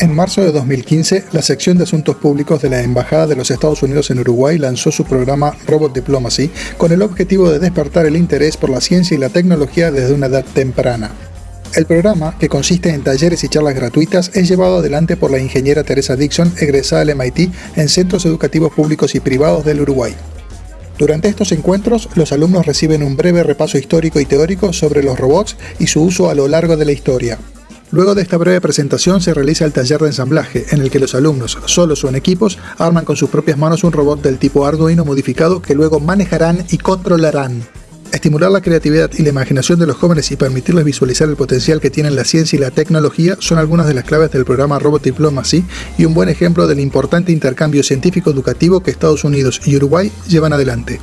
En marzo de 2015, la sección de Asuntos Públicos de la Embajada de los Estados Unidos en Uruguay lanzó su programa Robot Diplomacy con el objetivo de despertar el interés por la ciencia y la tecnología desde una edad temprana. El programa, que consiste en talleres y charlas gratuitas, es llevado adelante por la ingeniera Teresa Dixon, egresada del MIT en centros educativos públicos y privados del Uruguay. Durante estos encuentros, los alumnos reciben un breve repaso histórico y teórico sobre los robots y su uso a lo largo de la historia. Luego de esta breve presentación se realiza el taller de ensamblaje, en el que los alumnos, solos o en equipos, arman con sus propias manos un robot del tipo Arduino modificado que luego manejarán y controlarán. Estimular la creatividad y la imaginación de los jóvenes y permitirles visualizar el potencial que tienen la ciencia y la tecnología son algunas de las claves del programa Robot Diplomacy y un buen ejemplo del importante intercambio científico educativo que Estados Unidos y Uruguay llevan adelante.